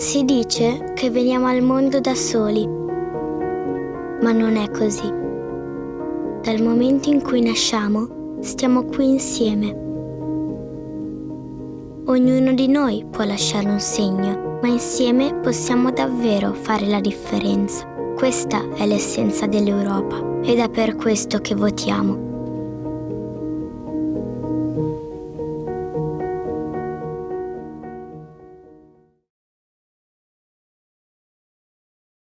Si dice che veniamo al mondo da soli, ma non è così. Dal momento in cui nasciamo, stiamo qui insieme. Ognuno di noi può lasciare un segno, ma insieme possiamo davvero fare la differenza. Questa è l'essenza dell'Europa ed è per questo che votiamo.